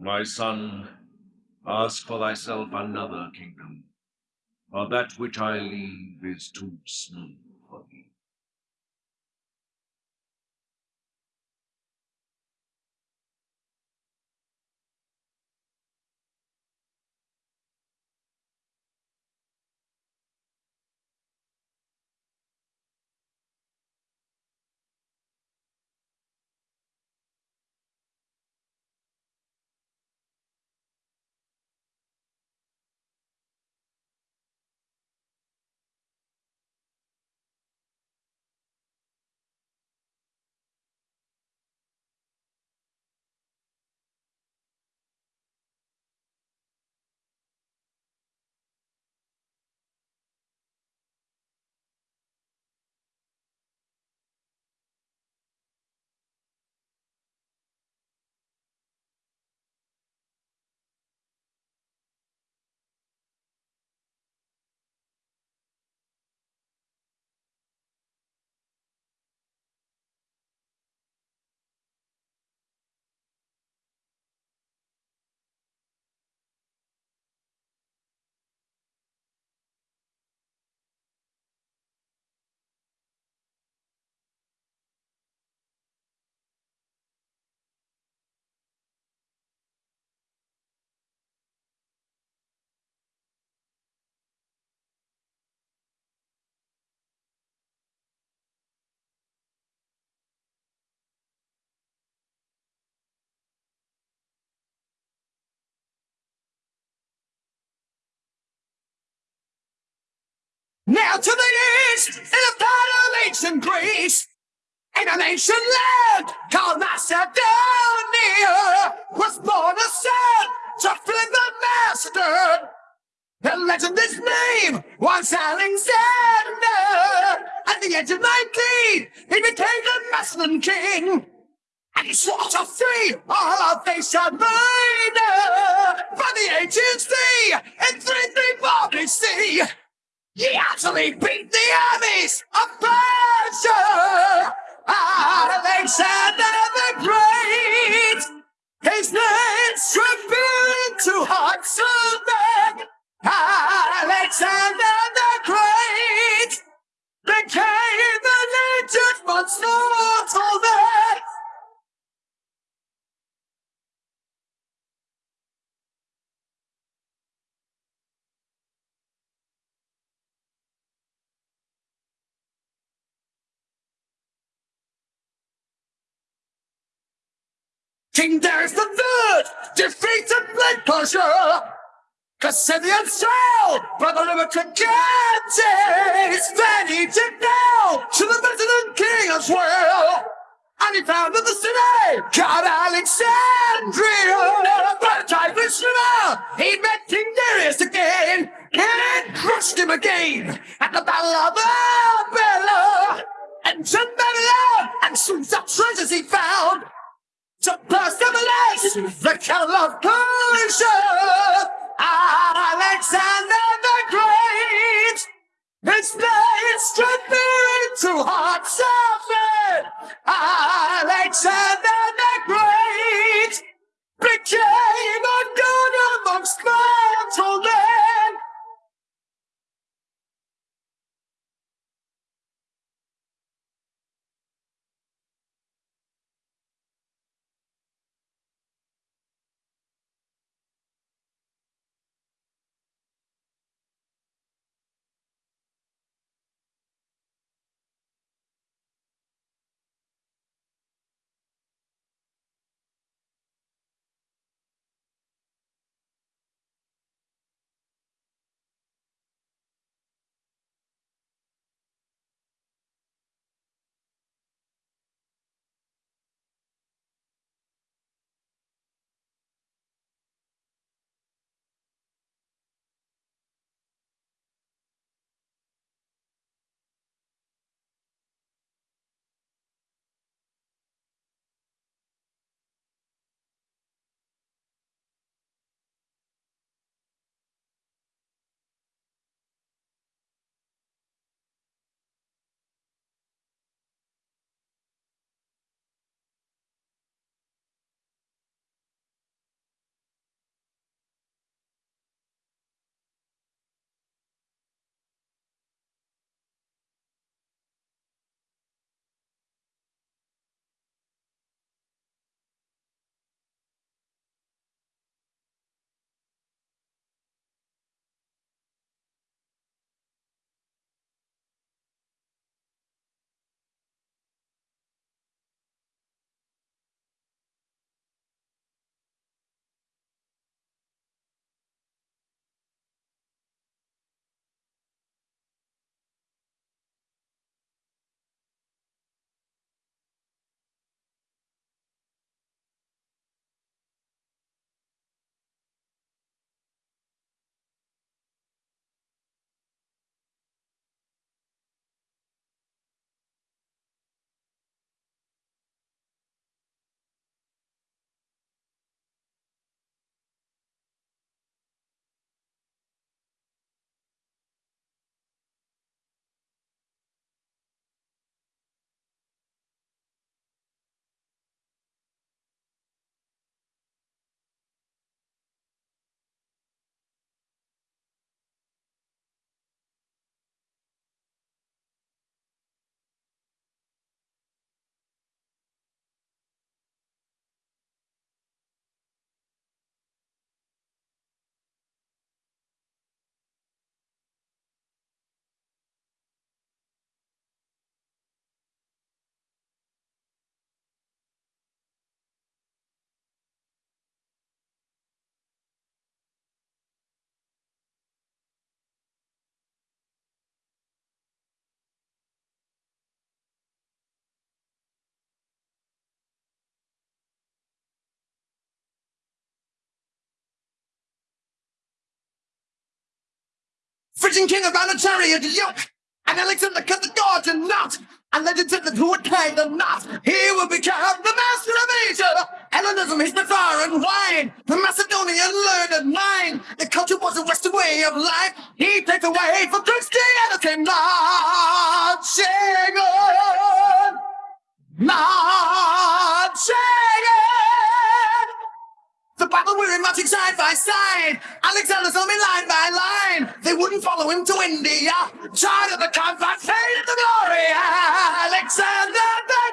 My son, ask for thyself another kingdom, for that which I leave is too smooth Now to the east, in a part of ancient Greece, in an ancient land called Macedonia, was born a son to Philip the Master. The legend is name was Alexander. At the age of 19, he became the Macedon king. And he swore to free all of Asia Minor from the ancient sea in 334 BC. Actually beat the armies of Persia! Alexander the Great! His name should be into hearts of men! Alexander the Great became the legend once mortal King Darius the Third defeated Blood Persia. Cassidian the river Trigantes. Then he did now to the Macedon king as well. And he founded the city called Alexandria. By the River, he met King Darius again and crushed him again at the Battle of Arbela. The cattle of Persia, Alexander the Great. His name struck into hearts of Frisian king around a chariot yoke. And Alexander cut the Gordian knot. And legend said who would climb the knot, he would become the master of Asia. Hellenism is the fire and wine. The Macedonian learned nine. The culture was a Western way of life. He paved the way for Christianity. Not Shagan. Not by side. Alexander saw me line by line. They wouldn't follow him to India. Tried at the combat, faded the glory. Alexander the